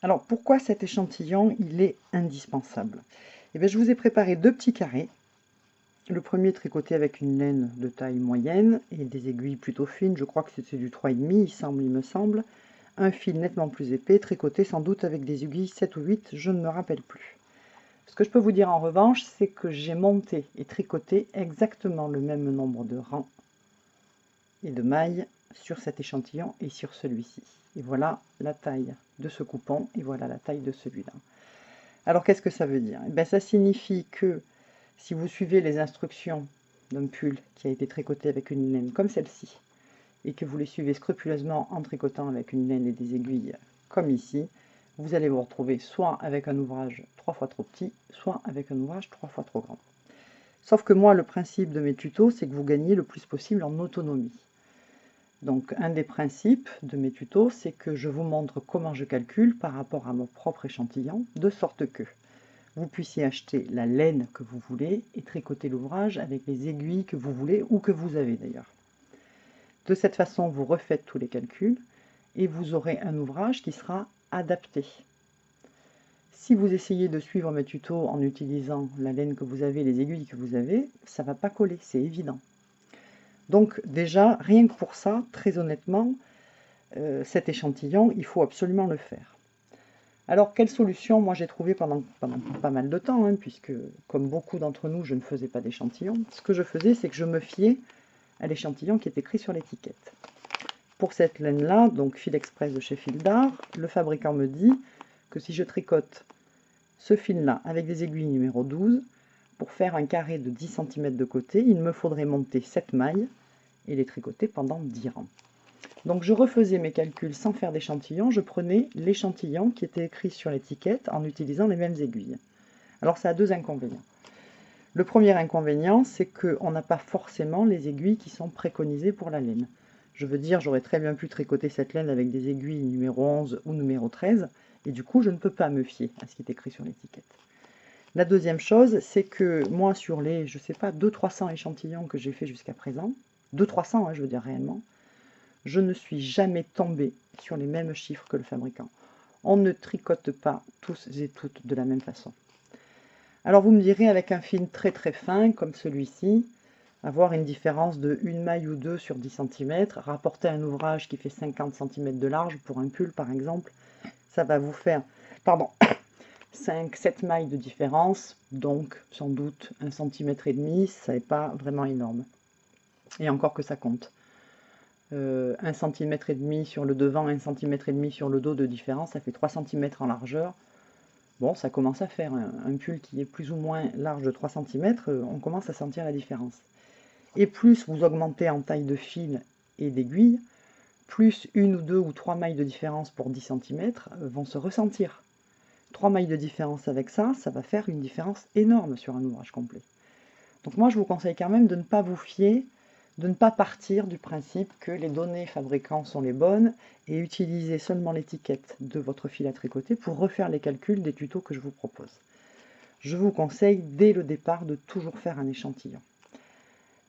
Alors, pourquoi cet échantillon, il est indispensable? Eh bien, Je vous ai préparé deux petits carrés. Le premier tricoté avec une laine de taille moyenne et des aiguilles plutôt fines. Je crois que c'est du 3,5, il semble, il me semble. Un fil nettement plus épais, tricoté sans doute avec des aiguilles 7 ou 8, je ne me rappelle plus. Ce que je peux vous dire en revanche, c'est que j'ai monté et tricoté exactement le même nombre de rangs et de mailles sur cet échantillon et sur celui-ci. Et voilà la taille de ce coupon et voilà la taille de celui-là. Alors qu'est-ce que ça veut dire? Eh bien, Ça signifie que si vous suivez les instructions d'un pull qui a été tricoté avec une laine comme celle-ci, et que vous les suivez scrupuleusement en tricotant avec une laine et des aiguilles comme ici, vous allez vous retrouver soit avec un ouvrage trois fois trop petit, soit avec un ouvrage trois fois trop grand. Sauf que moi, le principe de mes tutos, c'est que vous gagnez le plus possible en autonomie. Donc un des principes de mes tutos, c'est que je vous montre comment je calcule par rapport à mon propre échantillon, de sorte que vous puissiez acheter la laine que vous voulez et tricoter l'ouvrage avec les aiguilles que vous voulez ou que vous avez d'ailleurs. De cette façon, vous refaites tous les calculs et vous aurez un ouvrage qui sera adapté. Si vous essayez de suivre mes tutos en utilisant la laine que vous avez, les aiguilles que vous avez, ça ne va pas coller, c'est évident. Donc déjà, rien que pour ça, très honnêtement, euh, cet échantillon, il faut absolument le faire. Alors, quelle solution Moi, j'ai trouvé pendant, pas mal de temps, hein, puisque, comme beaucoup d'entre nous, je ne faisais pas d'échantillon. Ce que je faisais, c'est que je me fiais à l'échantillon qui est écrit sur l'étiquette. Pour cette laine-là, donc fil express de chez Fildar, le fabricant me dit que si je tricote ce fil-là avec des aiguilles numéro 12, pour faire un carré de 10 cm de côté, il me faudrait monter 7 mailles et les tricoter pendant 10 rangs. Donc je refaisais mes calculs sans faire d'échantillon, je prenais l'échantillon qui était écrit sur l'étiquette en utilisant les mêmes aiguilles. Alors ça a deux inconvénients. Le premier inconvénient, c'est qu'on n'a pas forcément les aiguilles qui sont préconisées pour la laine. Je veux dire, j'aurais très bien pu tricoter cette laine avec des aiguilles numéro 11 ou numéro 13, et du coup, je ne peux pas me fier à ce qui est écrit sur l'étiquette. La deuxième chose, c'est que moi, sur les, je sais pas, 200-300 échantillons que j'ai fait jusqu'à présent, 200-300, hein, je veux dire réellement, je ne suis jamais tombée sur les mêmes chiffres que le fabricant. On ne tricote pas tous et toutes de la même façon. Alors vous me direz, avec un fil très très fin, comme celui-ci, avoir une différence de une maille ou deux sur 10 cm, rapporter un ouvrage qui fait 50 cm de large, pour un pull par exemple, ça va vous faire, pardon, 5-7 mailles de différence, donc sans doute un centimètre et demi, ça n'est pas vraiment énorme. Et encore que ça compte. Euh, 1 cm et demi sur le devant, 1 cm et demi sur le dos de différence, ça fait 3 cm en largeur. Bon, ça commence à faire un, pull qui est plus ou moins large de 3 cm, euh, on commence à sentir la différence. Et plus vous augmentez en taille de fil et d'aiguille, plus une ou deux ou trois mailles de différence pour 10 cm euh, vont se ressentir. Trois mailles de différence avec ça, ça va faire une différence énorme sur un ouvrage complet. Donc moi, je vous conseille quand même de ne pas vous fier, de ne pas partir du principe que les données fabricants sont les bonnes et utiliser seulement l'étiquette de votre fil à tricoter pour refaire les calculs des tutos que je vous propose. Je vous conseille dès le départ de toujours faire un échantillon.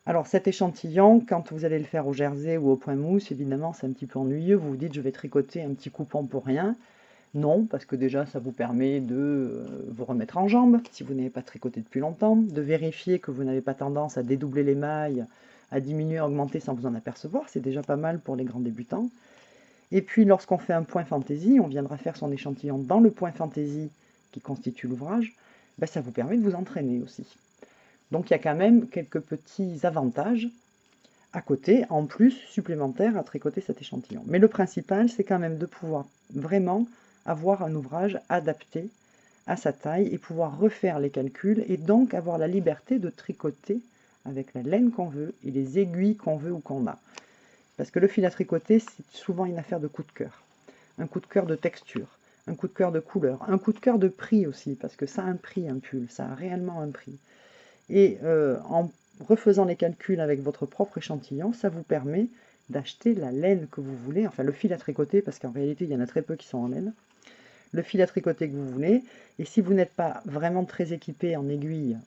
Alors cet échantillon, quand vous allez le faire au jersey ou au point mousse, évidemment c'est un petit peu ennuyeux, vous vous dites je vais tricoter un petit coupon pour rien. Non, parce que déjà ça vous permet de euh, vous remettre en jambe, si vous n'avez pas tricoté depuis longtemps, de vérifier que vous n'avez pas tendance à dédoubler les mailles, à diminuer, à augmenter sans vous en apercevoir, c'est déjà pas mal pour les grands débutants. Et puis lorsqu'on fait un point fantaisie, on viendra faire son échantillon dans le point fantaisie qui constitue l'ouvrage, ben, ça vous permet de vous entraîner aussi. Donc il y a quand même quelques petits avantages à côté, en plus, supplémentaires à tricoter cet échantillon. Mais le principal, c'est quand même de pouvoir vraiment avoir un ouvrage adapté à sa taille et pouvoir refaire les calculs et donc avoir la liberté de tricoter avec la laine qu'on veut et les aiguilles qu'on veut ou qu'on a. Parce que le fil à tricoter, c'est souvent une affaire de coup de cœur. Un coup de cœur de texture, un coup de cœur de couleur, un coup de cœur de prix aussi, parce que ça a un prix, un pull, ça a réellement un prix. Et euh, en refaisant les calculs avec votre propre échantillon, ça vous permet d'acheter la laine que vous voulez, enfin le fil à tricoter, parce qu'en réalité il y en a très peu qui sont en laine, le fil à tricoter que vous voulez, et si vous n'êtes pas vraiment très équipé en aiguille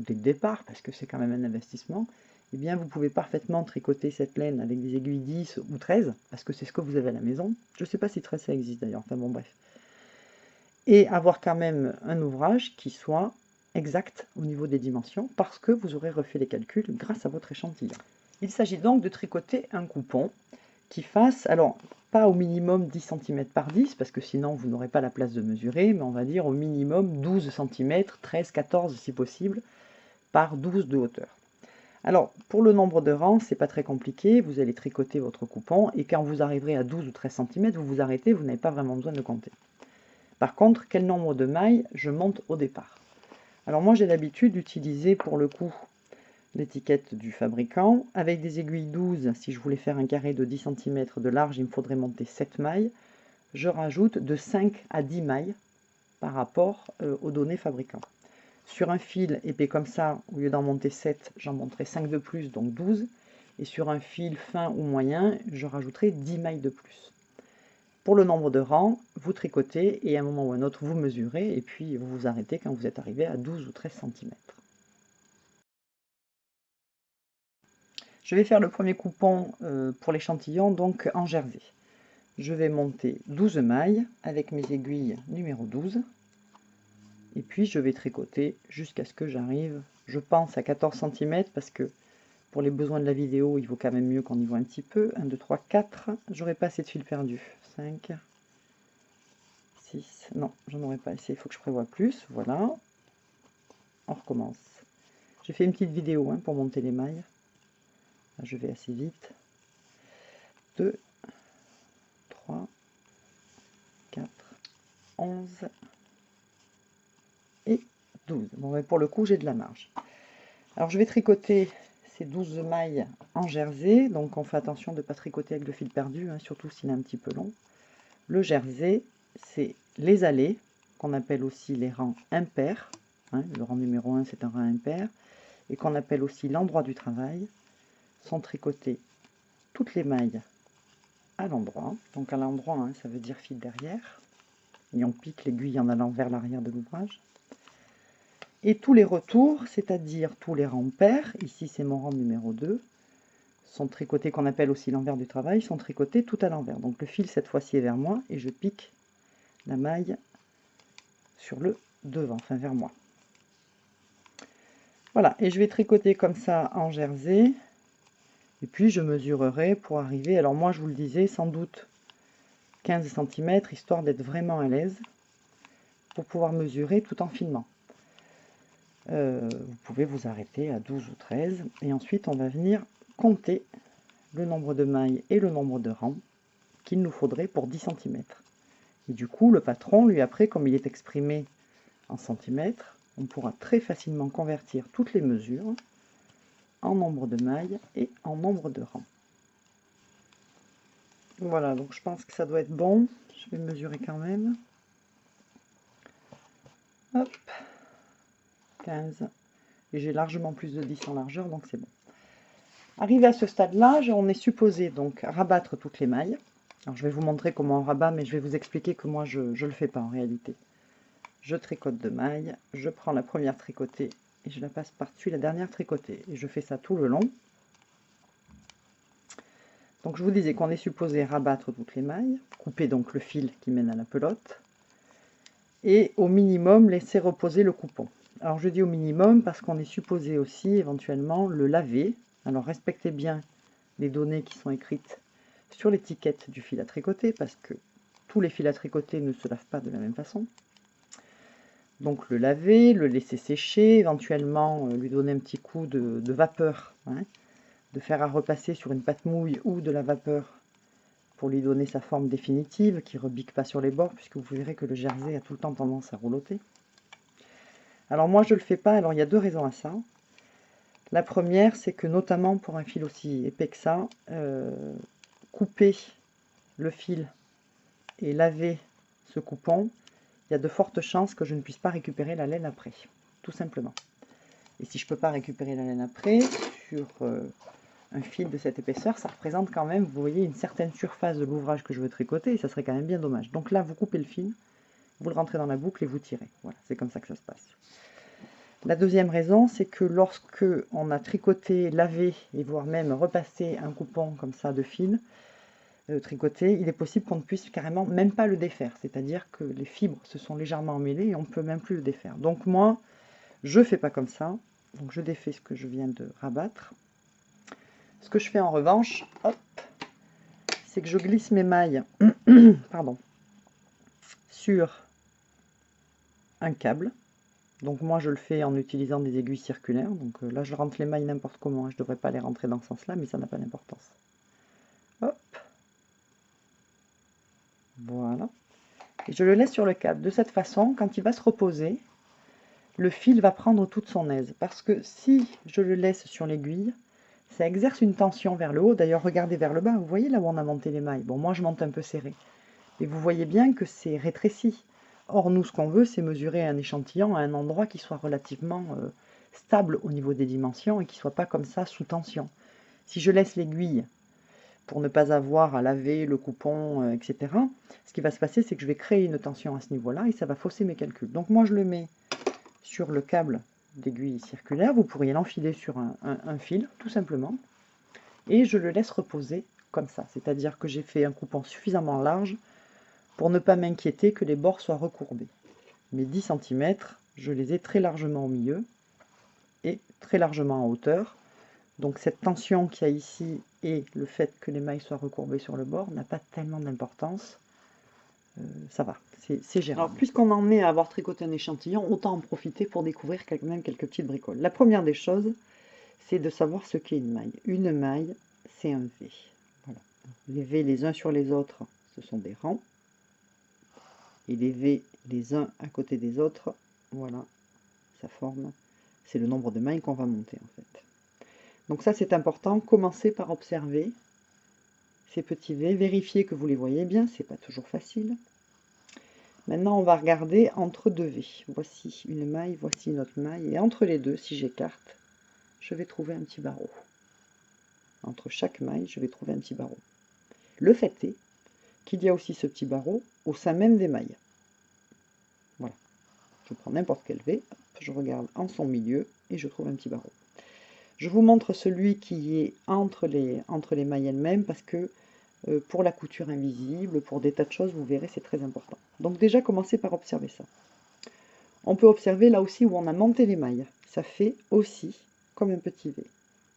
dès le départ, parce que c'est quand même un investissement, eh bien vous pouvez parfaitement tricoter cette laine avec des aiguilles 10 ou 13, parce que c'est ce que vous avez à la maison. Je ne sais pas si 13 ça existe d'ailleurs, enfin bon bref. et avoir quand même un ouvrage qui soit exact au niveau des dimensions parce que vous aurez refait les calculs grâce à votre échantillon. Il s'agit donc de tricoter un coupon qui fasse, alors pas au minimum 10 cm par 10 parce que sinon vous n'aurez pas la place de mesurer, mais on va dire au minimum 12 cm, 13, 14 si possible, par 12 de hauteur. Alors, pour le nombre de rangs, c'est pas très compliqué, vous allez tricoter votre coupon, et quand vous arriverez à 12 ou 13 cm, vous vous arrêtez, vous n'avez pas vraiment besoin de compter. Par contre, quel nombre de mailles je monte au départ? Alors moi j'ai l'habitude d'utiliser pour le coup l'étiquette du fabricant. Avec des aiguilles 12, si je voulais faire un carré de 10 cm de large, il me faudrait monter 7 mailles. Je rajoute de 5 à 10 mailles par rapport euh, aux données fabricants. Sur un fil épais comme ça, au lieu d'en monter 7, j'en monterai 5 de plus, donc 12. Et sur un fil fin ou moyen, je rajouterai 10 mailles de plus. Pour le nombre de rangs, vous tricotez et à un moment ou à un autre, vous mesurez et puis vous vous arrêtez quand vous êtes arrivé à 12 ou 13 cm. Je vais faire le premier coupon euh, pour l'échantillon, donc en jersey. Je vais monter 12 mailles avec mes aiguilles numéro 12 et puis je vais tricoter jusqu'à ce que j'arrive, je pense à 14 cm parce que pour les besoins de la vidéo, il vaut quand même mieux qu'on y voit un petit peu. 1, 2, 3, 4. J'aurai pas assez de fil perdu. 5, 6. Non, j'en aurais pas assez. Il faut que je prévoie plus. Voilà. On recommence. J'ai fait une petite vidéo hein, pour monter les mailles. je vais assez vite. 2, 3, 4, 11, et 12. Bon, mais pour le coup, j'ai de la marge. Alors, je vais tricoter ces 12 mailles en jersey. Donc, on fait attention de ne pas tricoter avec le fil perdu, hein, surtout s'il est un petit peu long. Le jersey, c'est les allées, qu'on appelle aussi les rangs impairs. Hein, le rang numéro 1, c'est un rang impair. Et qu'on appelle aussi l'endroit du travail. Sont tricotées toutes les mailles à l'endroit. Donc, à l'endroit, hein, ça veut dire fil derrière. Et on pique l'aiguille en allant vers l'arrière de l'ouvrage. Et tous les retours, c'est-à-dire tous les rangs ici c'est mon rang numéro 2, sont tricotés, qu'on appelle aussi l'envers du travail, sont tricotés tout à l'envers. Donc le fil cette fois-ci est vers moi et je pique la maille sur le devant, enfin vers moi. Voilà, et je vais tricoter comme ça en jersey. Et puis je mesurerai pour arriver, alors moi je vous le disais, sans doute 15 cm, histoire d'être vraiment à l'aise, pour pouvoir mesurer tout en filmant. Euh, vous pouvez vous arrêter à 12 ou 13. Et ensuite, on va venir compter le nombre de mailles et le nombre de rangs qu'il nous faudrait pour 10 cm. Et du coup, le patron, lui, après, comme il est exprimé en centimètres, on pourra très facilement convertir toutes les mesures en nombre de mailles et en nombre de rangs. Voilà, donc je pense que ça doit être bon. Je vais mesurer quand même. Hop. 15. Et j'ai largement plus de 10 en largeur, donc c'est bon. Arrivé à ce stade-là, on est supposé donc rabattre toutes les mailles. Alors je vais vous montrer comment on rabat, mais je vais vous expliquer que moi je ne le fais pas en réalité. Je tricote de mailles, je prends la première tricotée et je la passe par-dessus la dernière tricotée. Et je fais ça tout le long. Donc je vous disais qu'on est supposé rabattre toutes les mailles, couper donc le fil qui mène à la pelote, et au minimum laisser reposer le coupon. Alors je dis au minimum parce qu'on est supposé aussi éventuellement le laver. Alors respectez bien les données qui sont écrites sur l'étiquette du fil à tricoter parce que tous les fils à tricoter ne se lavent pas de la même façon. Donc le laver, le laisser sécher, éventuellement euh, lui donner un petit coup de, vapeur, hein, de faire à repasser sur une pâte mouille ou de la vapeur pour lui donner sa forme définitive, qui ne rebique pas sur les bords, puisque vous verrez que le jersey a tout le temps tendance à rouloter. Alors moi je ne le fais pas, alors il y a deux raisons à ça. La première, c'est que notamment pour un fil aussi épais que ça, euh, couper le fil et laver ce coupon, il y a de fortes chances que je ne puisse pas récupérer la laine après, tout simplement. Et si je ne peux pas récupérer la laine après, sur euh, un fil de cette épaisseur, ça représente quand même, vous voyez, une certaine surface de l'ouvrage que je veux tricoter, et ça serait quand même bien dommage. Donc là, vous coupez le fil, vous le rentrez dans la boucle et vous tirez. Voilà, c'est comme ça que ça se passe. La deuxième raison, c'est que lorsque on a tricoté, lavé et voire même repassé un coupon comme ça de fil, euh, tricoté, il est possible qu'on ne puisse carrément même pas le défaire. C'est-à-dire que les fibres se sont légèrement emmêlées et on ne peut même plus le défaire. Donc moi, je ne fais pas comme ça. Donc je défais ce que je viens de rabattre. Ce que je fais en revanche, hop, c'est que je glisse mes mailles pardon, sur un câble. Donc moi je le fais en utilisant des aiguilles circulaires. Donc euh, là je rentre les mailles n'importe comment. Je ne devrais pas les rentrer dans ce sens-là, mais ça n'a pas d'importance. Hop. Voilà. Et je le laisse sur le câble. De cette façon, quand il va se reposer, le fil va prendre toute son aise. Parce que si je le laisse sur l'aiguille, ça exerce une tension vers le haut. D'ailleurs, regardez vers le bas, vous voyez là où on a monté les mailles? Bon, moi je monte un peu serré. Et vous voyez bien que c'est rétréci. Or, nous, ce qu'on veut, c'est mesurer un échantillon à un endroit qui soit relativement euh, stable au niveau des dimensions et qui ne soit pas comme ça sous tension. Si je laisse l'aiguille pour ne pas avoir à laver le coupon, euh, etc., ce qui va se passer, c'est que je vais créer une tension à ce niveau-là et ça va fausser mes calculs. Donc moi, je le mets sur le câble d'aiguille circulaire. Vous pourriez l'enfiler sur un, fil, tout simplement. Et je le laisse reposer comme ça. C'est-à-dire que j'ai fait un coupon suffisamment large pour ne pas m'inquiéter que les bords soient recourbés. Mes 10 cm, je les ai très largement au milieu et très largement en hauteur. Donc cette tension qu'il y a ici et le fait que les mailles soient recourbées sur le bord n'a pas tellement d'importance. Euh, ça va, c'est gérable. Alors, puisqu'on en est à avoir tricoté un échantillon, autant en profiter pour découvrir quand même quelques petites bricoles. La première des choses, c'est de savoir ce qu'est une maille. Une maille, c'est un V. Voilà. Les V les uns sur les autres, ce sont des rangs. Et les V les uns à côté des autres, voilà, ça forme, c'est le nombre de mailles qu'on va monter en fait. Donc ça c'est important, commencez par observer ces petits V, vérifiez que vous les voyez bien, c'est pas toujours facile. Maintenant, on va regarder entre deux V. Voici une maille, voici une autre maille. Et entre les deux, si j'écarte, je vais trouver un petit barreau. Entre chaque maille, je vais trouver un petit barreau. Le fait est qu'il y a aussi ce petit barreau au sein même des mailles. Voilà. Je prends n'importe quel V, je regarde en son milieu et je trouve un petit barreau. Je vous montre celui qui est entre les, entre les mailles elles-mêmes parce que euh, pour la couture invisible, pour des tas de choses, vous verrez, c'est très important. Donc déjà, commencez par observer ça. On peut observer là aussi où on a monté les mailles. Ça fait aussi comme un petit V.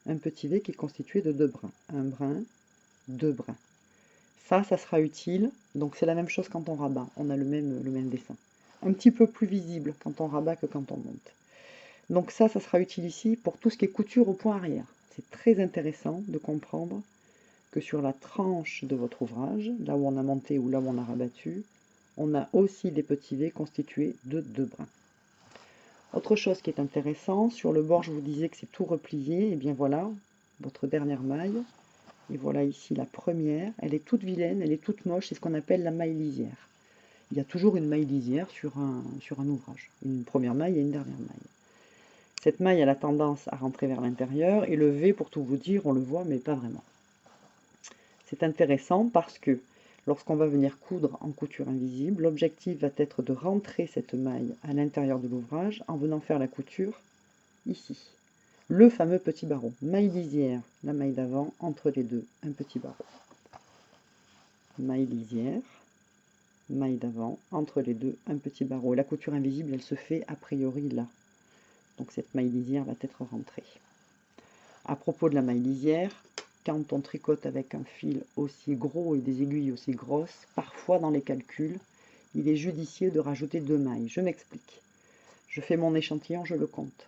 Un petit V qui est constitué de deux brins. Un brin, deux brins. Ça, ça sera utile. Donc c'est la même chose quand on rabat. On a le même, le même dessin. Un petit peu plus visible quand on rabat que quand on monte. Donc ça, ça sera utile ici pour tout ce qui est couture au point arrière. C'est très intéressant de comprendre que sur la tranche de votre ouvrage, là où on a monté ou là où on a rabattu, on a aussi des petits V constitués de deux brins. Autre chose qui est intéressant, sur le bord je vous disais que c'est tout replié, et bien voilà, votre dernière maille, et voilà ici la première, elle est toute vilaine, elle est toute moche, c'est ce qu'on appelle la maille lisière. Il y a toujours une maille lisière sur un, ouvrage, une première maille et une dernière maille. Cette maille a tendance à rentrer vers l'intérieur, et le V, pour tout vous dire, on le voit, mais pas vraiment. C'est intéressant parce que lorsqu'on va venir coudre en couture invisible, l'objectif va être de rentrer cette maille à l'intérieur de l'ouvrage en venant faire la couture ici. Le fameux petit barreau. Maille lisière, la maille d'avant, entre les deux, un petit barreau. Maille lisière, maille d'avant, entre les deux, un petit barreau. La couture invisible, elle se fait a priori là. Donc cette maille lisière va être rentrée. À propos de la maille lisière, quand on tricote avec un fil aussi gros et des aiguilles aussi grosses, parfois dans les calculs, il est judicieux de rajouter deux mailles. Je m'explique. Je fais mon échantillon, je le compte.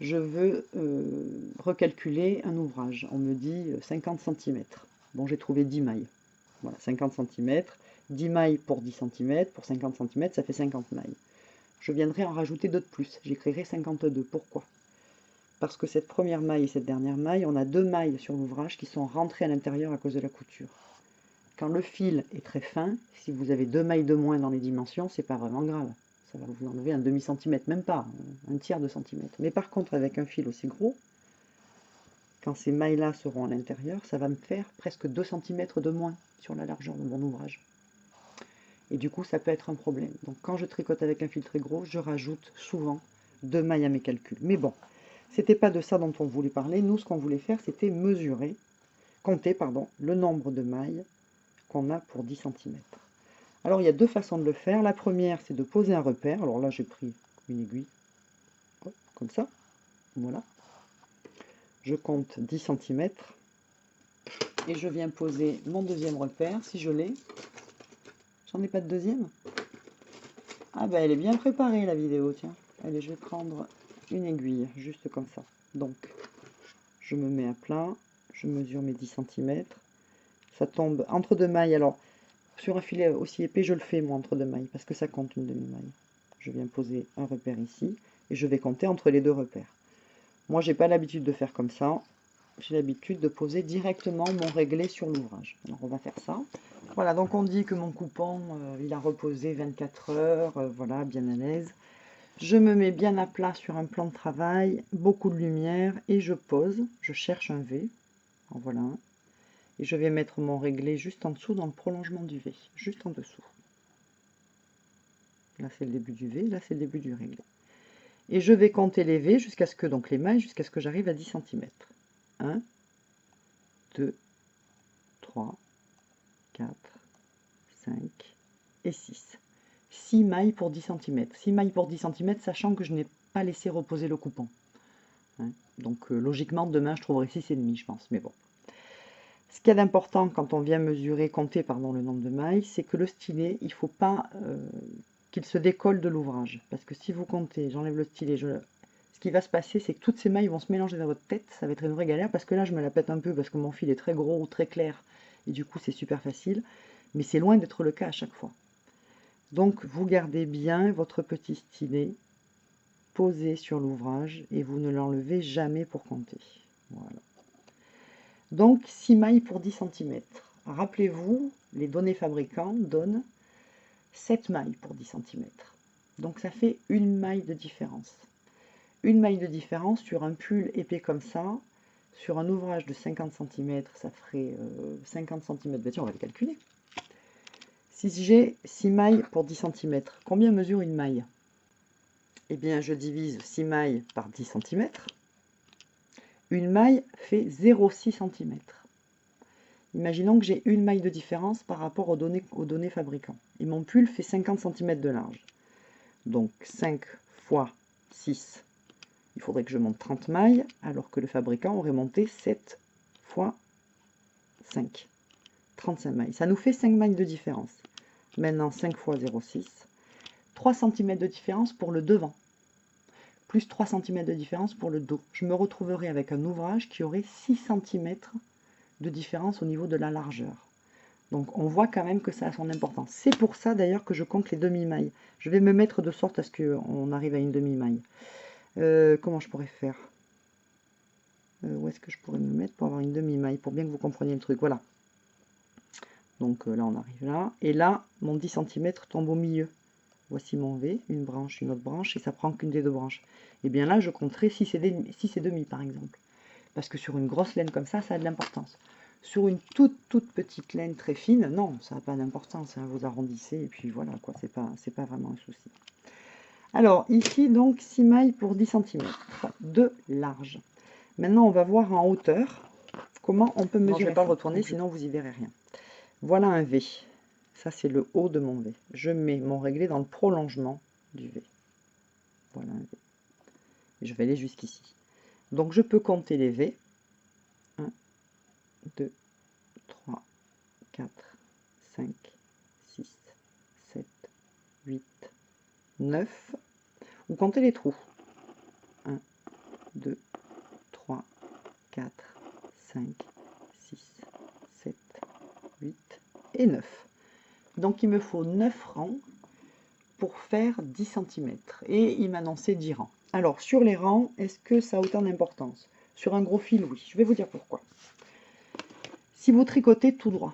Je veux euh, recalculer un ouvrage. On me dit 50 euh, cm. Bon, j'ai trouvé 10 mailles. Voilà, 50 cm. 10 mailles pour 10 cm. Pour 50 cm, ça fait 50 mailles. Je viendrai en rajouter de plus. J'écrirai 52. Pourquoi? Parce que cette première maille et cette dernière maille, on a deux mailles sur l'ouvrage qui sont rentrées à l'intérieur à cause de la couture. Quand le fil est très fin, si vous avez deux mailles de moins dans les dimensions, c'est pas vraiment grave. Ça va vous enlever un demi-centimètre, même pas, un tiers de centimètre. Mais par contre, avec un fil aussi gros, quand ces mailles-là seront à l'intérieur, ça va me faire presque 2 cm de moins sur la largeur de mon ouvrage. Et du coup, ça peut être un problème. Donc quand je tricote avec un fil très gros, je rajoute souvent deux mailles à mes calculs. Mais bon, c'était pas de ça dont on voulait parler. Nous, ce qu'on voulait faire, c'était mesurer, compter, pardon, le nombre de mailles qu'on a pour 10 cm. Alors il y a deux façons de le faire. La première, c'est de poser un repère. Alors là, j'ai pris une aiguille, comme ça. Voilà. Je compte 10 cm. Et je viens poser mon deuxième repère, si je l'ai. J'en ai pas de deuxième? Ah ben elle est bien préparée la vidéo, tiens. Allez, je vais prendre une aiguille, juste comme ça. Donc, je me mets à plat, je mesure mes 10 cm. Ça tombe entre deux mailles. Alors, sur un filet aussi épais, je le fais moi entre deux mailles, parce que ça compte une demi-maille. Je viens poser un repère ici, et je vais compter entre les deux repères. Moi, j'ai pas l'habitude de faire comme ça. J'ai l'habitude de poser directement mon réglé sur l'ouvrage. Alors, on va faire ça. Voilà, donc on dit que mon coupon, euh, il a reposé 24 heures, euh, voilà, bien à l'aise. Je me mets bien à plat sur un plan de travail, beaucoup de lumière, et je pose, je cherche un V, voilà et je vais mettre mon réglé juste en dessous, dans le prolongement du V, juste en dessous. Là c'est le début du V, là c'est le début du réglé. Et je vais compter les V jusqu'à ce que, donc les mailles, jusqu'à ce que j'arrive à 10 cm. 1, 2, 3, 4, 5 et 6. 6 mailles pour 10 cm. 6 mailles pour 10 cm, sachant que je n'ai pas laissé reposer le coupon. Hein. Donc euh, logiquement, demain, je trouverai 6,5, je pense. Mais bon. Ce qu'il y a d'important quand on vient mesurer, compter pardon, le nombre de mailles, c'est que le stylet, il ne faut pas euh, qu'il se décolle de l'ouvrage. Parce que si vous comptez, j'enlève le stylet, ce qui va se passer, c'est que toutes ces mailles vont se mélanger dans votre tête. Ça va être une vraie galère, parce que là, je me la pète un peu, parce que mon fil est très gros ou très clair. Et du coup, c'est super facile. Mais c'est loin d'être le cas à chaque fois. Donc vous gardez bien votre petit stylet posé sur l'ouvrage et vous ne l'enlevez jamais pour compter. Voilà. Donc 6 mailles pour 10 cm. Rappelez-vous, les données fabricants donnent 7 mailles pour 10 cm. Donc ça fait une maille de différence. Une maille de différence sur un pull épais comme ça, sur un ouvrage de 50 cm, ça ferait 50 cm. Ben tiens, on va le calculer. Si j'ai 6 mailles pour 10 cm, combien mesure une maille? Eh bien, je divise 6 mailles par 10 cm. Une maille fait 0,6 cm. Imaginons que j'ai une maille de différence par rapport aux données, aux données fabricants. Et mon pull fait 50 cm de large. Donc 5 fois 6, il faudrait que je monte 30 mailles, alors que le fabricant aurait monté 7 fois 5. 35 mailles. Ça nous fait 5 mailles de différence. Maintenant, 5 fois 0,6. 3 cm de différence pour le devant. Plus 3 cm de différence pour le dos. Je me retrouverai avec un ouvrage qui aurait 6 cm de différence au niveau de la largeur. Donc on voit quand même que ça a son importance. C'est pour ça d'ailleurs que je compte les demi-mailles. Je vais me mettre de sorte à ce qu'on arrive à une demi-maille. Euh, comment je pourrais faire? Euh, Où est-ce que je pourrais me mettre pour avoir une demi-maille Pour bien que vous compreniez le truc? Voilà. Donc euh, là, on arrive là. Et là, mon 10 cm tombe au milieu. Voici mon V, une branche, une autre branche, et ça prend qu'une des deux branches. Et bien là, je compterai 6 et, demi, par exemple. Parce que sur une grosse laine comme ça, ça a de l'importance. Sur une toute, toute petite laine très fine, non, ça n'a pas d'importance. Hein, vous arrondissez, et puis voilà, quoi, c'est pas, pas vraiment un souci. Alors, ici, donc, 6 mailles pour 10 cm de large. Maintenant, on va voir en hauteur comment on peut mesurer. je ne vais pas le retourner, sinon vous y verrez rien. Voilà un V. Ça, c'est le haut de mon V. Je mets mon réglé dans le prolongement du V. Voilà un V. je vais aller jusqu'ici. Donc, je peux compter les V. 1, 2, 3, 4, 5, 6, 7, 8, 9. Ou compter les trous. 1, 2, 3, 4, 5, 8 et 9. Donc il me faut 9 rangs pour faire 10 cm. Et il m'annonçait 10 rangs. Alors sur les rangs, est-ce que ça a autant d'importance? Sur un gros fil, oui. Je vais vous dire pourquoi. Si vous tricotez tout droit,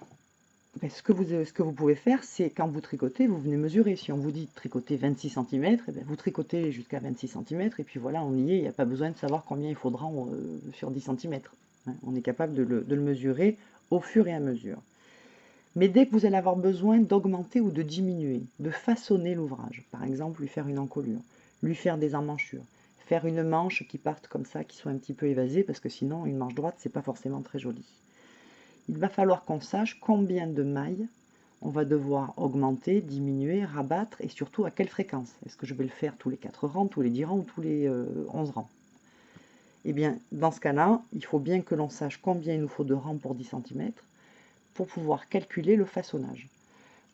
ben, ce, que vous, ce, que vous, pouvez faire, c'est quand vous tricotez, vous venez mesurer. Si on vous dit tricoter 26 cm, et vous tricotez jusqu'à 26 cm, et puis voilà, on y est. Il n'y a pas besoin de savoir combien il faudra euh, sur 10 cm. Hein. on est capable de le, de le mesurer au fur et à mesure. Mais dès que vous allez avoir besoin d'augmenter ou de diminuer, de façonner l'ouvrage, par exemple lui faire une encolure, lui faire des emmanchures, faire une manche qui parte comme ça, qui soit un petit peu évasée, parce que sinon une manche droite, c'est pas forcément très joli. il va falloir qu'on sache combien de mailles on va devoir augmenter, diminuer, rabattre et surtout à quelle fréquence. Est-ce que je vais le faire tous les 4 rangs, tous les 10 rangs ou tous les 11 euh, rangs? Eh bien, dans ce cas-là, il faut bien que l'on sache combien il nous faut de rangs pour 10 cm pour pouvoir calculer le façonnage.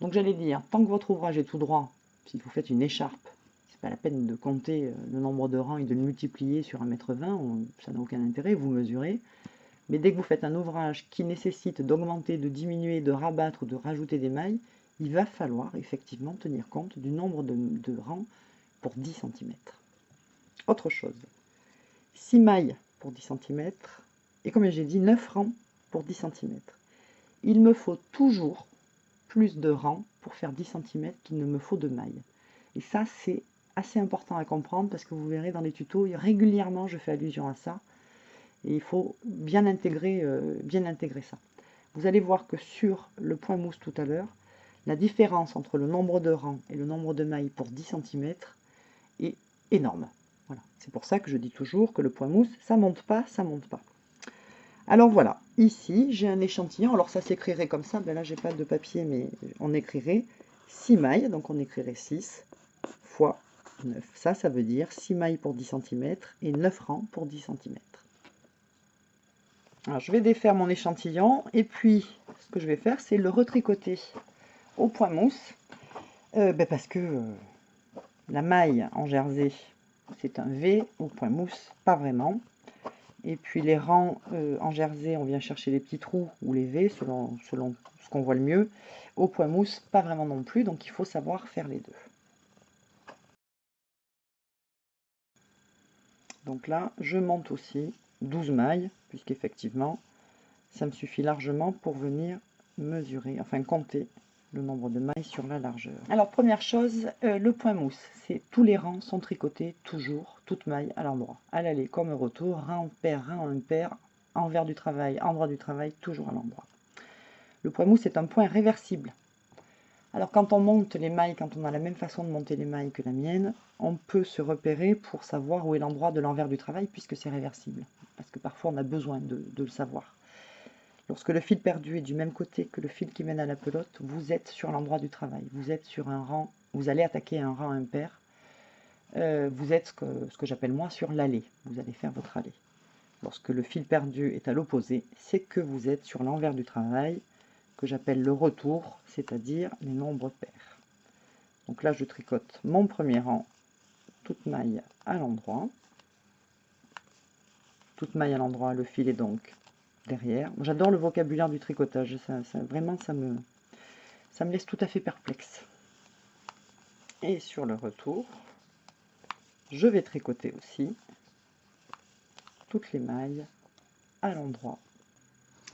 Donc j'allais dire, tant que votre ouvrage est tout droit, si vous faites une écharpe, c'est pas la peine de compter euh, le nombre de rangs et de le multiplier sur 1m20, ça n'a aucun intérêt, vous mesurez. Mais dès que vous faites un ouvrage qui nécessite d'augmenter, de diminuer, de rabattre ou de rajouter des mailles, il va falloir effectivement tenir compte du nombre de, rangs pour 10 cm. Autre chose, 6 mailles pour 10 cm et comme j'ai dit, 9 rangs pour 10 cm. Il me faut toujours plus de rangs pour faire 10 cm qu'il ne me faut de mailles. Et ça, c'est assez important à comprendre parce que vous verrez dans les tutos, régulièrement je fais allusion à ça. Et il faut bien intégrer, euh, ça. Vous allez voir que sur le point mousse tout à l'heure, la différence entre le nombre de rangs et le nombre de mailles pour 10 cm est énorme. Voilà. C'est pour ça que je dis toujours que le point mousse, ça monte pas, ça monte pas. Alors voilà, ici j'ai un échantillon, alors ça s'écrirait comme ça, ben là j'ai pas de papier mais on écrirait 6 mailles, donc on écrirait 6 fois 9. Ça, ça veut dire 6 mailles pour 10 cm et 9 rangs pour 10 cm. Alors, je vais défaire mon échantillon et puis ce que je vais faire c'est le retricoter au point mousse euh, ben parce que euh, la maille en jersey c'est un V, au point mousse pas vraiment. Et puis les rangs euh, en jersey on vient chercher les petits trous ou les V selon, selon ce qu'on voit le mieux. Au point mousse pas vraiment non plus donc il faut savoir faire les deux. Donc là je monte aussi 12 mailles, puisqu'effectivement, ça me suffit largement pour venir mesurer, enfin compter le nombre de mailles sur la largeur. Alors première chose, euh, le point mousse, c'est tous les rangs sont tricotés toujours, toutes mailles à l'endroit. À l'aller comme au retour, rang pair, rang impair, envers du travail, endroit du travail, toujours à l'endroit. Le point mousse est un point réversible. Alors quand on monte les mailles, quand on a la même façon de monter les mailles que la mienne, on peut se repérer pour savoir où est l'endroit de l'envers du travail puisque c'est réversible. Parce que parfois on a besoin de, le savoir. Lorsque le fil perdu est du même côté que le fil qui mène à la pelote, vous êtes sur l'endroit du travail. Vous êtes sur un rang, vous allez attaquer un rang impair. Euh, vous êtes ce que, j'appelle moi sur l'allée. Vous allez faire votre allée. Lorsque le fil perdu est à l'opposé, c'est que vous êtes sur l'envers du travail que j'appelle le retour, c'est-à-dire les nombres pairs. Donc là, je tricote mon premier rang, toute maille à l'endroit. Toute maille à l'endroit, le fil est donc derrière. J'adore le vocabulaire du tricotage, ça, vraiment, ça me, ça me laisse tout à fait perplexe. Et sur le retour, je vais tricoter aussi toutes les mailles à l'endroit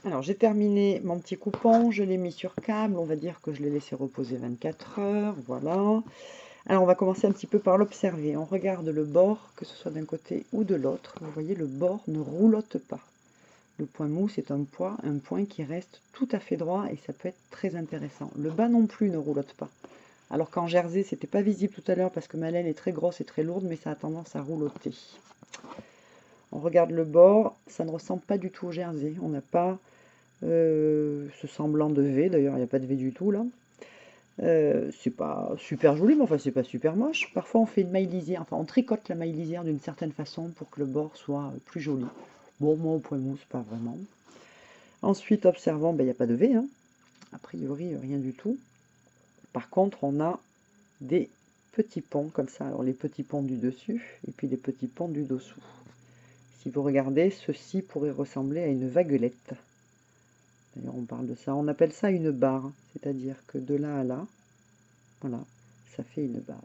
alors j'ai terminé mon petit coupon, je l'ai mis sur câble, on va dire que je l'ai laissé reposer 24 heures, voilà. Alors on va commencer un petit peu par l'observer. On regarde le bord, que ce soit d'un côté ou de l'autre. Vous voyez, le bord ne roulotte pas. Le point mousse est un point, un point qui reste tout à fait droit et ça peut être très intéressant. Le bas non plus ne roulotte pas. Alors qu'en jersey, c'était pas visible tout à l'heure parce que ma laine est très grosse et très lourde, mais ça a tendance à roulotter. On regarde le bord, ça ne ressemble pas du tout au jersey. On n'a pas euh, ce semblant de V, d'ailleurs il n'y a pas de V du tout là. Euh, c'est pas super joli, mais enfin c'est pas super moche. Parfois on fait une maille lisière, enfin on tricote la maille lisière d'une certaine façon pour que le bord soit plus joli. Bon, moi au point mousse, pas vraiment. Ensuite, observant, ben, il n'y a pas de V, hein. a priori rien du tout. Par contre, on a des petits ponts comme ça. Alors les petits ponts du dessus et puis les petits ponts du dessous. Si vous regardez, ceci pourrait ressembler à une vaguelette. D'ailleurs, on parle de ça. On appelle ça une barre, c'est-à-dire que de là à là, voilà, ça fait une barre.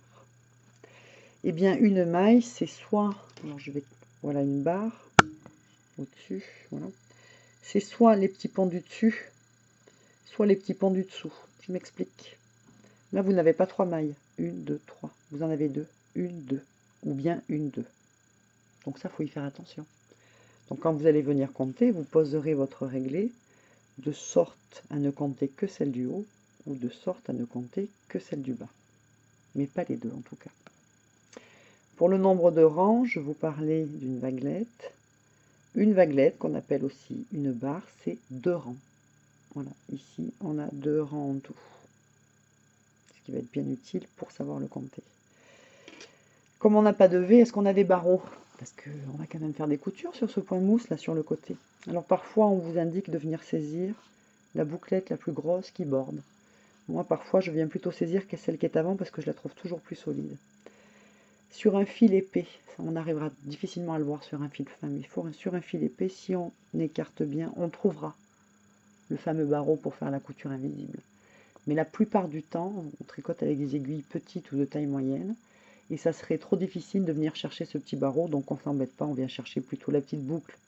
Eh bien, une maille, c'est soit, alors je vais, voilà une barre au-dessus, voilà. C'est soit les petits ponts du dessus, soit les petits ponts du dessous. Je m'explique. Là, vous n'avez pas trois mailles. Une, deux, trois. Vous en avez deux. Une, deux. Ou bien une, deux. Donc ça, faut y faire attention. Donc quand vous allez venir compter, vous poserez votre réglé de sorte à ne compter que celle du haut ou de sorte à ne compter que celle du bas. Mais pas les deux en tout cas. Pour le nombre de rangs, je vous parlais d'une vaguelette. Une vaguelette, qu'on appelle aussi une barre, c'est deux rangs. Voilà, ici, on a deux rangs en tout. Ce qui va être bien utile pour savoir le compter. Comme on n'a pas de V, est-ce qu'on a des barreaux? Parce qu'on va quand même faire des coutures sur ce point mousse, là, sur le côté. Alors parfois, on vous indique de venir saisir la bouclette la plus grosse qui borde. Moi, parfois, je viens plutôt saisir celle qui est avant parce que je la trouve toujours plus solide. Sur un fil épais, on arrivera difficilement à le voir sur un fil fin, mais il faut, sur un fil épais, si on écarte bien, on trouvera le fameux barreau pour faire la couture invisible. Mais la plupart du temps, on tricote avec des aiguilles petites ou de taille moyenne, et ça serait trop difficile de venir chercher ce petit barreau, donc on ne s'embête pas, on vient chercher plutôt la petite boucle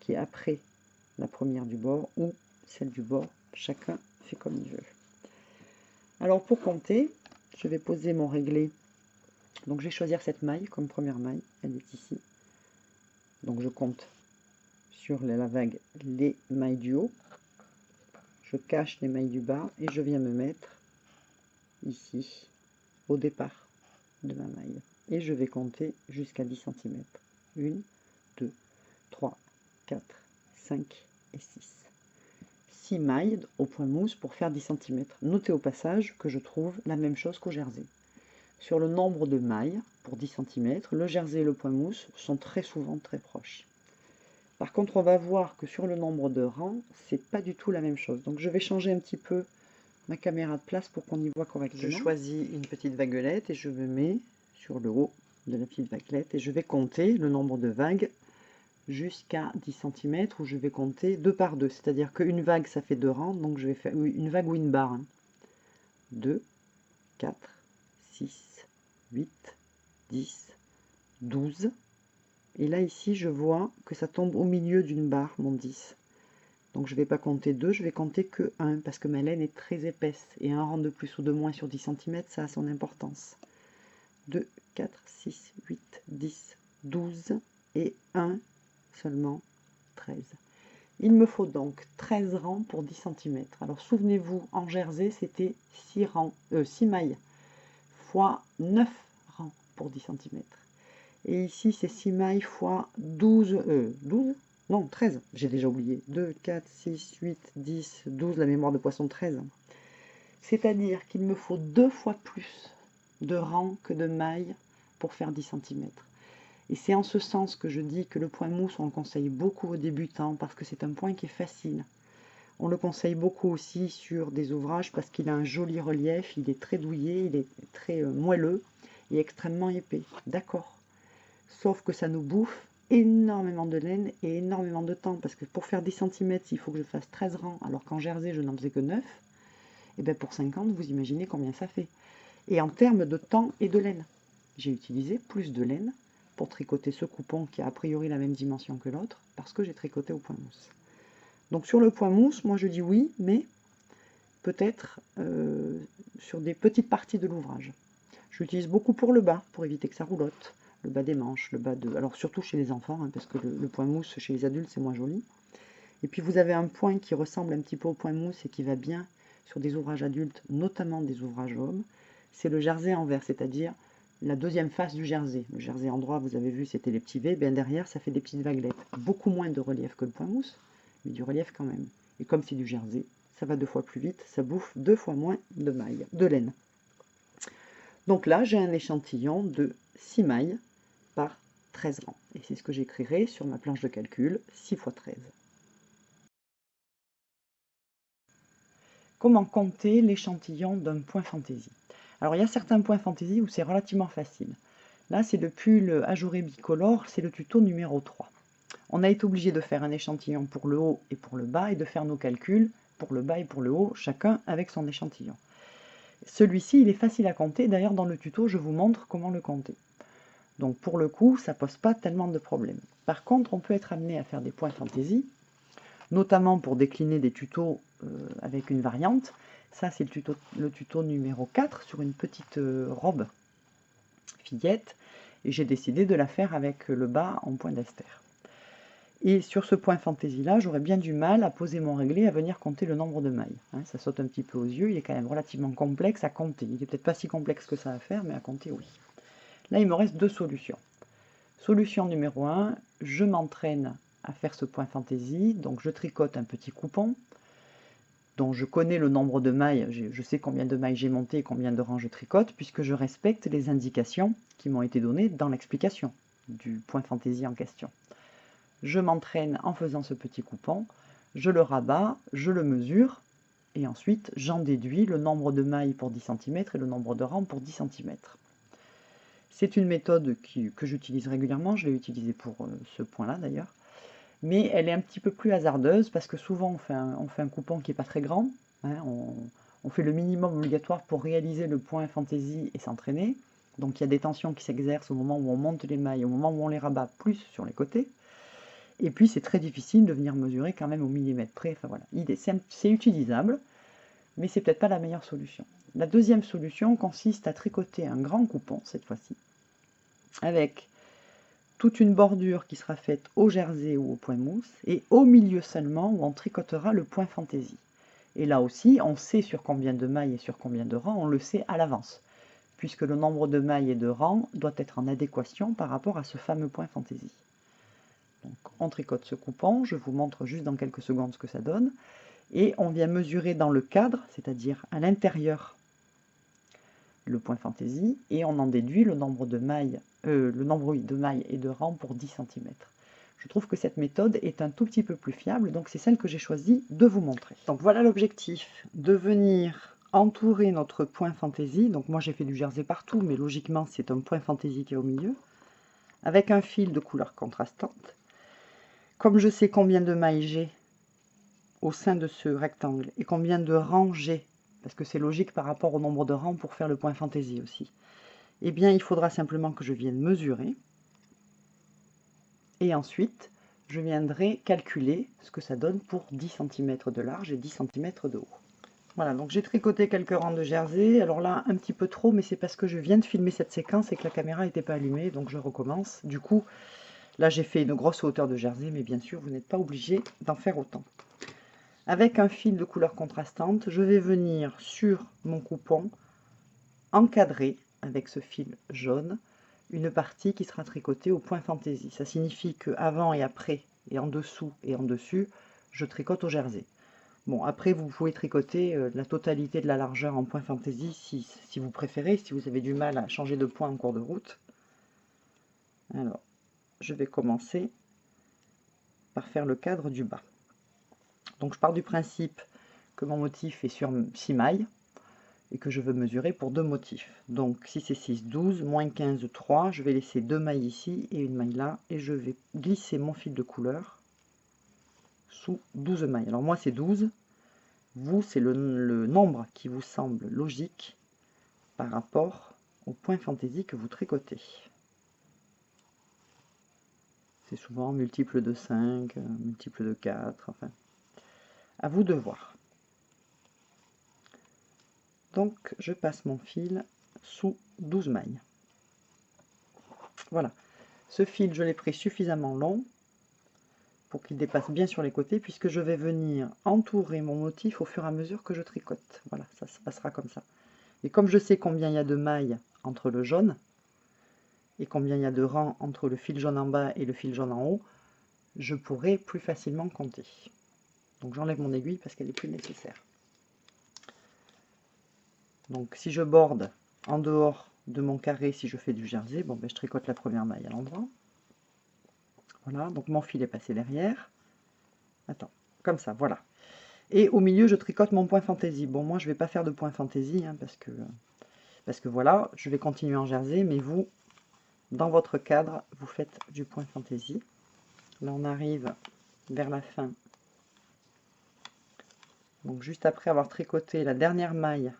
qui est après la première du bord, ou celle du bord, chacun fait comme il veut. Alors pour compter, je vais poser mon réglé. Donc je vais choisir cette maille comme première maille, elle est ici. Donc je compte sur la vague les mailles du haut. Je cache les mailles du bas et je viens me mettre ici au départ de ma maille. Et je vais compter jusqu'à 10 cm. 1, 2, 3, 4, 5 et 6. 6 mailles au point mousse pour faire 10 cm. Notez au passage que je trouve la même chose qu'au jersey. Sur le nombre de mailles pour 10 cm, le jersey et le point mousse sont très souvent très proches. Par contre, on va voir que sur le nombre de rangs, c'est pas du tout la même chose. Donc je vais changer un petit peu ma caméra de place pour qu'on y voit correctement. Je choisis une petite vaguelette et je me mets sur le haut de la petite vaguelette et je vais compter le nombre de vagues jusqu'à 10 cm où je vais compter deux par deux. C'est-à-dire qu'une vague, ça fait deux rangs, donc je vais faire une vague ou une barre. 2, 4, 6, 8, 10, 12. Et là, ici, je vois que ça tombe au milieu d'une barre, mon 10. Donc je ne vais pas compter 2, je vais compter que 1, parce que ma laine est très épaisse. Et un rang de plus ou de moins sur 10 cm, ça a son importance. 2, 4, 6, 8, 10, 12 et 1 seulement 13. Il me faut donc 13 rangs pour 10 cm. Alors souvenez-vous, en jersey, c'était 6, rangs, 6 euh, mailles fois 9 rangs pour 10 cm. Et ici, c'est 6 mailles fois 12, euh, 12 Non, 13, j'ai déjà oublié. 2, 4, 6, 8, 10, 12, la mémoire de poisson 13. C'est-à-dire qu'il me faut deux fois plus de rangs que de mailles pour faire 10 cm. Et c'est en ce sens que je dis que le point mousse, on le conseille beaucoup aux débutants parce que c'est un point qui est facile. On le conseille beaucoup aussi sur des ouvrages parce qu'il a un joli relief, il est très douillé, il est très euh, moelleux et extrêmement épais. D'accord. Sauf que ça nous bouffe énormément de laine et énormément de temps parce que pour faire 10 cm, il faut que je fasse 13 rangs alors qu'en jersey, je n'en faisais que 9. Et bien pour 50, vous imaginez combien ça fait. Et en termes de temps et de laine, j'ai utilisé plus de laine pour tricoter ce coupon qui a a priori la même dimension que l'autre, parce que j'ai tricoté au point mousse. Donc sur le point mousse, moi je dis oui, mais peut-être euh, sur des petites parties de l'ouvrage. J'utilise beaucoup pour le bas, pour éviter que ça roulotte, le bas des manches, le bas de... Alors surtout chez les enfants, hein, parce que le, point mousse chez les adultes c'est moins joli. Et puis vous avez un point qui ressemble un petit peu au point mousse et qui va bien sur des ouvrages adultes, notamment des ouvrages hommes, c'est le jersey envers, c'est-à-dire la deuxième face du jersey. Le jersey endroit, vous avez vu, c'était les petits V. Bien derrière, ça fait des petites vaguelettes. Beaucoup moins de relief que le point mousse, mais du relief quand même. Et comme c'est du jersey, ça va deux fois plus vite, ça bouffe deux fois moins de mailles, de laine. Donc là, j'ai un échantillon de 6 mailles par 13 rangs. Et c'est ce que j'écrirai sur ma planche de calcul, 6 x 13. Comment compter l'échantillon d'un point fantaisie? Alors il y a certains points fantaisie où c'est relativement facile. Là c'est le pull ajouré bicolore, c'est le tuto numéro 3. On a été obligé de faire un échantillon pour le haut et pour le bas et de faire nos calculs pour le bas et pour le haut, chacun avec son échantillon. Celui-ci, il est facile à compter. D'ailleurs, dans le tuto, je vous montre comment le compter. Donc, pour le coup, ça pose pas tellement de problèmes. Par contre, on peut être amené à faire des points fantaisie, notamment pour décliner des tutos euh, avec une variante. Ça, c'est le tuto, le tuto numéro 4 sur une petite euh, robe fillette. Et j'ai décidé de la faire avec le bas en point d'ester. Et sur ce point fantaisie là, j'aurais bien du mal à poser mon réglé à venir compter le nombre de mailles. Hein. ça saute un petit peu aux yeux, il est quand même relativement complexe à compter. Il n'est peut-être pas si complexe que ça à faire, mais à compter, oui. Là, il me reste deux solutions. Solution numéro 1, je m'entraîne à faire ce point fantaisie, donc je tricote un petit coupon, dont je connais le nombre de mailles, je sais combien de mailles j'ai monté et combien de rangs je tricote, puisque je respecte les indications qui m'ont été données dans l'explication du point fantaisie en question. Je m'entraîne en faisant ce petit coupon, je le rabats, je le mesure, et ensuite j'en déduis le nombre de mailles pour 10 cm et le nombre de rangs pour 10 cm. C'est une méthode que j'utilise régulièrement, je l'ai utilisée pour euh, ce point-là d'ailleurs, mais elle est un petit peu plus hasardeuse parce que souvent on fait un, coupon qui n'est pas très grand, hein, on, on, fait le minimum obligatoire pour réaliser le point fantaisie et s'entraîner, donc il y a des tensions qui s'exercent au moment où on monte les mailles, au moment où on les rabat plus sur les côtés, et puis c'est très difficile de venir mesurer quand même au millimètre près, enfin voilà, c'est utilisable, mais c'est peut-être pas la meilleure solution. La deuxième solution consiste à tricoter un grand coupon cette fois-ci, avec toute une bordure qui sera faite au jersey ou au point mousse, et au milieu seulement où on tricotera le point fantaisie. Et là aussi, on sait sur combien de mailles et sur combien de rangs, on le sait à l'avance, puisque le nombre de mailles et de rangs doit être en adéquation par rapport à ce fameux point fantaisie. Donc on tricote ce coupon, je vous montre juste dans quelques secondes ce que ça donne, et on vient mesurer dans le cadre, c'est-à-dire à, l'intérieur le point fantaisie, et on en déduit le nombre de mailles euh, le nombre de mailles et de rangs pour 10 cm. Je trouve que cette méthode est un tout petit peu plus fiable, donc c'est celle que j'ai choisi de vous montrer. Donc voilà l'objectif, de venir entourer notre point fantaisie. Donc moi j'ai fait du jersey partout, mais logiquement c'est un point fantaisie qui est au milieu, avec un fil de couleur contrastante. Comme je sais combien de mailles j'ai au sein de ce rectangle et combien de rangs j'ai, parce que c'est logique par rapport au nombre de rangs pour faire le point fantaisie aussi, eh bien, il faudra simplement que je vienne mesurer. Et ensuite, je viendrai calculer ce que ça donne pour 10 cm de large et 10 cm de haut. Voilà, donc j'ai tricoté quelques rangs de jersey. Alors là, un petit peu trop, mais c'est parce que je viens de filmer cette séquence et que la caméra n'était pas allumée, donc je recommence. Du coup, là j'ai fait une grosse hauteur de jersey, mais bien sûr, vous n'êtes pas obligé d'en faire autant. Avec un fil de couleur contrastante, je vais venir sur mon coupon encadrer avec ce fil jaune une partie qui sera tricotée au point fantaisie. Ça signifie que avant et après, et en dessous et en dessus, je tricote au jersey. Bon, après, vous pouvez tricoter euh, la totalité de la largeur en point fantaisie si, si, vous préférez, si vous avez du mal à changer de point en cours de route. Alors, je vais commencer par faire le cadre du bas. Donc, je pars du principe que mon motif est sur 6 mailles et que je veux mesurer pour deux motifs. Donc 6 et 6, 12, moins 15, 3. Je vais laisser deux mailles ici et une maille là. Et je vais glisser mon fil de couleur sous 12 mailles. Alors moi c'est 12. Vous, c'est le, le, nombre qui vous semble logique par rapport au point fantaisie que vous tricotez. C'est souvent multiple de 5, multiple de 4, enfin. À vous de voir. Donc je passe mon fil sous 12 mailles. Voilà. Ce fil, je l'ai pris suffisamment long pour qu'il dépasse bien sur les côtés, puisque je vais venir entourer mon motif au fur et à mesure que je tricote. Voilà, ça se passera comme ça. Et comme je sais combien il y a de mailles entre le jaune, et combien il y a de rangs entre le fil jaune en bas et le fil jaune en haut, je pourrai plus facilement compter. Donc j'enlève mon aiguille parce qu'elle est plus nécessaire. Donc si je borde en dehors de mon carré, si je fais du jersey, bon, ben, je tricote la première maille à l'endroit. Voilà, donc mon fil est passé derrière. Attends, comme ça, voilà. Et au milieu, je tricote mon point fantaisie. Bon, moi, je ne vais pas faire de point fantaisie, hein, parce, que, parce que voilà, je vais continuer en jersey, mais vous, dans votre cadre, vous faites du point fantaisie. Là, on arrive vers la fin. Donc, juste après avoir tricoté la dernière maille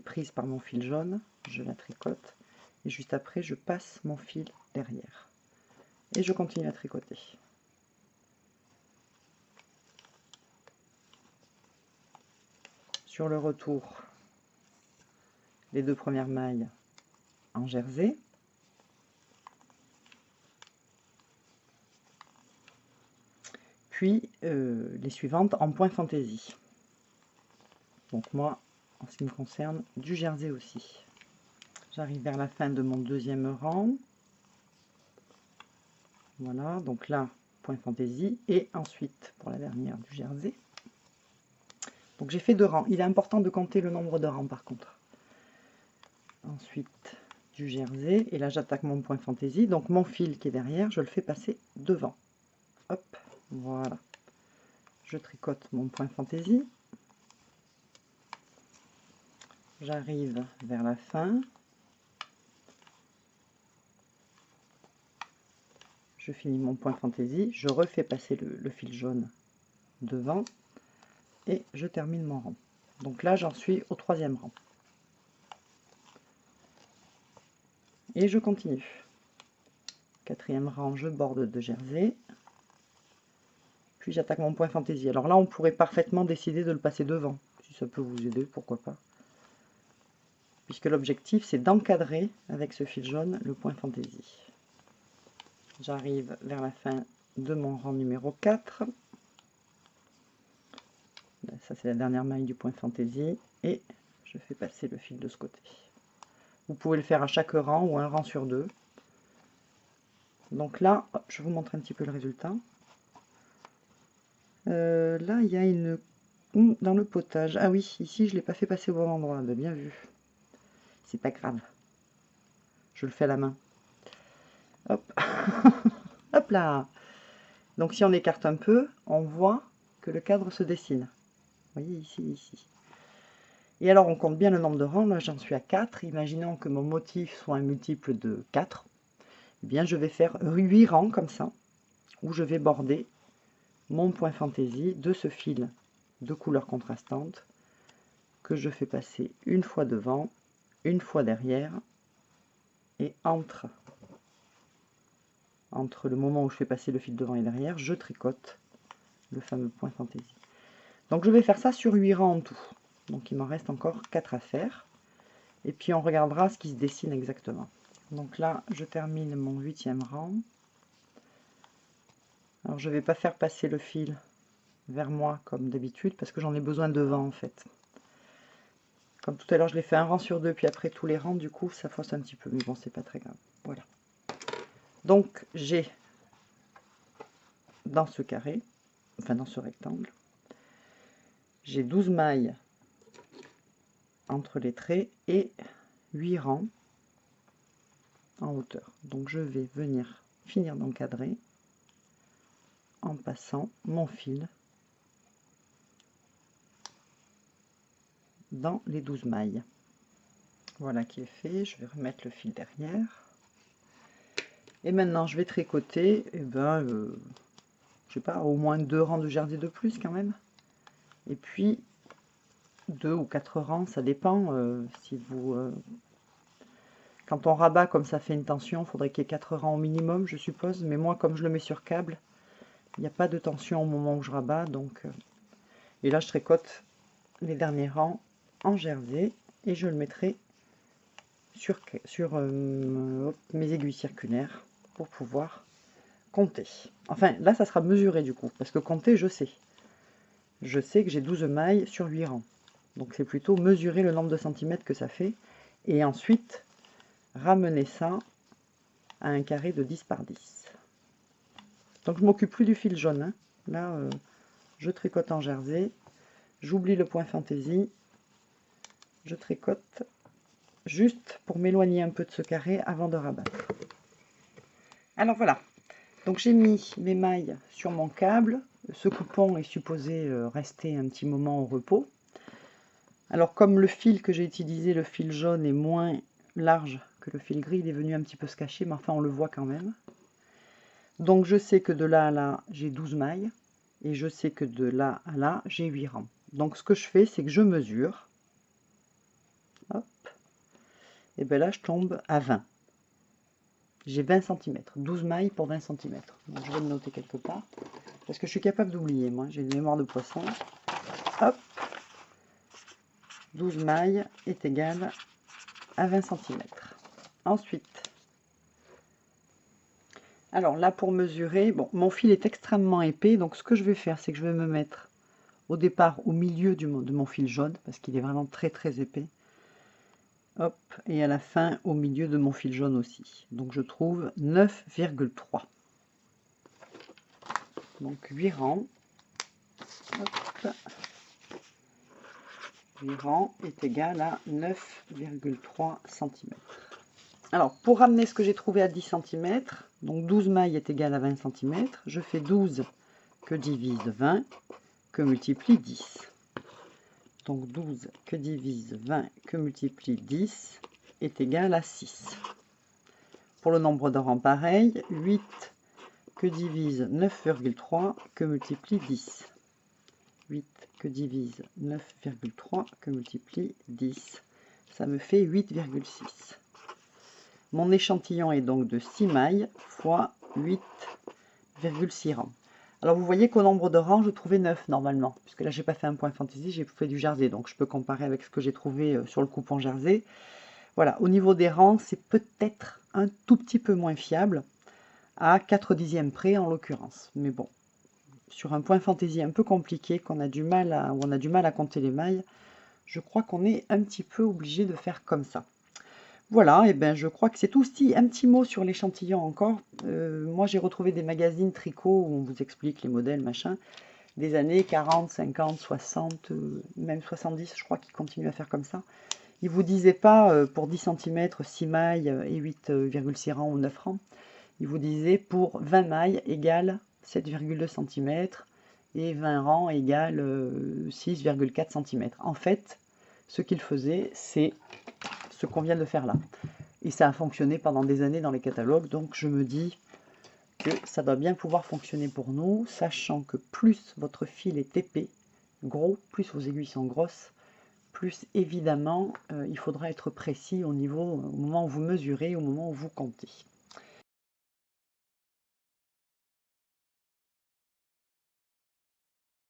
prise par mon fil jaune, je la tricote et juste après je passe mon fil derrière et je continue à tricoter. Sur le retour, les deux premières mailles en jersey. Euh, les suivantes en point fantaisie. Donc moi, en ce qui me concerne, du jersey aussi. J'arrive vers la fin de mon deuxième rang. Voilà, donc là, point fantaisie. Et ensuite, pour la dernière, du jersey. Donc j'ai fait deux rangs. Il est important de compter le nombre de rangs par contre. Ensuite, du jersey. Et là, j'attaque mon point fantaisie. Donc mon fil qui est derrière, je le fais passer devant. Hop, voilà. Je tricote mon point fantaisie. J'arrive vers la fin. Je finis mon point fantaisie. Je refais passer le, fil jaune devant. Et je termine mon rang. Donc là, j'en suis au troisième rang. Et je continue. Quatrième rang, je borde de jersey. Puis j'attaque mon point fantaisie. Alors là, on pourrait parfaitement décider de le passer devant. Si ça peut vous aider, pourquoi pas puisque l'objectif c'est d'encadrer avec ce fil jaune le point fantaisie. J'arrive vers la fin de mon rang numéro 4. Ben, ça c'est la dernière maille du point fantaisie et je fais passer le fil de ce côté. Vous pouvez le faire à chaque rang ou un rang sur deux. Donc là, je vous montre un petit peu le résultat. Euh, là, il y a une... Dans le potage. Ah oui, ici, je ne l'ai pas fait passer au bon endroit. Ben, bien vu c'est pas grave. Je le fais à la main. Hop. Hop là. Donc si on écarte un peu, on voit que le cadre se dessine. Vous voyez ici, ici. Et alors on compte bien le nombre de rangs. Là j'en suis à 4. Imaginons que mon motif soit un multiple de 4. Eh bien je vais faire 8 rangs comme ça. Où je vais border mon point fantaisie de ce fil de couleur contrastante que je fais passer une fois devant une fois derrière et entre entre le moment où je fais passer le fil devant et derrière, je tricote le fameux point fantaisie. Donc je vais faire ça sur 8 rangs en tout. Donc il m'en reste encore 4 à faire. Et puis on regardera ce qui se dessine exactement. Donc là, je termine mon huitième rang. Alors je ne vais pas faire passer le fil vers moi comme d'habitude parce que j'en ai besoin devant en fait. Comme tout à l'heure, je l'ai fait un rang sur deux, puis après tous les rangs, du coup, ça fausse un petit peu. Mais bon, c'est pas très grave. Voilà. Donc, j'ai dans ce carré, enfin dans ce rectangle, j'ai 12 mailles entre les traits et 8 rangs en hauteur. Donc, je vais venir finir d'encadrer en passant mon fil dans les 12 mailles. Voilà qui est fait, je vais remettre le fil derrière. Et maintenant je vais tricoter, et eh ben, euh, je sais pas, au moins deux rangs de jersey de plus quand même. Et puis deux ou quatre rangs, ça dépend. Euh, si vous, euh, quand on rabat comme ça fait une tension, faudrait qu'il y ait quatre rangs au minimum, je suppose. Mais moi, comme je le mets sur câble, il n'y a pas de tension au moment où je rabats. Donc, et là, je tricote les derniers rangs en jersey et je le mettrai sur, sur euh, mes aiguilles circulaires pour pouvoir compter. Enfin, là, ça sera mesuré du coup, parce que compter, je sais. Je sais que j'ai 12 mailles sur 8 rangs. Donc, c'est plutôt mesurer le nombre de centimètres que ça fait. Et ensuite, ramener ça à un carré de 10 par 10. Donc, je m'occupe plus du fil jaune. Hein. Là, euh, je tricote en jersey. J'oublie le point fantaisie je tricote juste pour m'éloigner un peu de ce carré avant de rabattre. Alors voilà, donc j'ai mis mes mailles sur mon câble. Ce coupon est supposé euh, rester un petit moment au repos. Alors comme le fil que j'ai utilisé, le fil jaune, est moins large que le fil gris, il est venu un petit peu se cacher, mais enfin on le voit quand même. Donc je sais que de là à là, j'ai 12 mailles, et je sais que de là à là, j'ai 8 rangs. Donc ce que je fais, c'est que je mesure et bien là je tombe à 20. J'ai 20 cm, 12 mailles pour 20 cm. je vais le noter quelque part, parce que je suis capable d'oublier, moi, j'ai une mémoire de poisson. Hop 12 mailles est égal à 20 cm. Ensuite, alors là pour mesurer, bon, mon fil est extrêmement épais, donc ce que je vais faire, c'est que je vais me mettre au départ au milieu de mon fil jaune, parce qu'il est vraiment très très épais. Hop, et à la fin, au milieu de mon fil jaune aussi. Donc je trouve 9,3. Donc 8 rangs. les rangs est égal à 9,3 cm. Alors, pour ramener ce que j'ai trouvé à 10 cm, donc 12 mailles est égal à 20 cm, je fais 12 que divise 20, que multiplie 10. Donc 12 que divise 20 que multiplie 10 est égal à 6. Pour le nombre de rangs, pareil, 8 que divise 9,3 que multiplie 10. 8 que divise 9,3 que multiplie 10. Ça me fait 8,6. Mon échantillon est donc de 6 mailles fois 8,6 rangs. Alors vous voyez qu'au nombre de rangs, je trouvais 9 normalement, puisque là j'ai pas fait un point fantaisie, j'ai fait du jersey, donc je peux comparer avec ce que j'ai trouvé euh, sur le coupon jersey. Voilà, au niveau des rangs, c'est peut-être un tout petit peu moins fiable, à 4 dixièmes près en l'occurrence. Mais bon, sur un point fantaisie un peu compliqué, qu'on a du mal où on a du mal à compter les mailles, je crois qu'on est un petit peu obligé de faire comme ça. Voilà, et ben je crois que c'est tout. Si, un petit mot sur l'échantillon encore. Euh, moi, j'ai retrouvé des magazines tricot où on vous explique les modèles, machin, des années 40, 50, 60, même 70, je crois qu'ils continuent à faire comme ça. Ils vous disaient pas euh, pour 10 cm, 6 mailles et 8,6 rangs ou 9 rangs. Ils vous disaient pour 20 mailles égale 7,2 cm et 20 rangs égale 6,4 euh, cm. En fait, ce qu'ils faisaient, c'est ce qu'on vient de faire là. Et ça a fonctionné pendant des années dans les catalogues, donc je me dis que ça doit bien pouvoir fonctionner pour nous, sachant que plus votre fil est épais, gros, plus vos aiguilles sont grosses, plus évidemment euh, il faudra être précis au niveau, au moment où vous mesurez, au moment où vous comptez.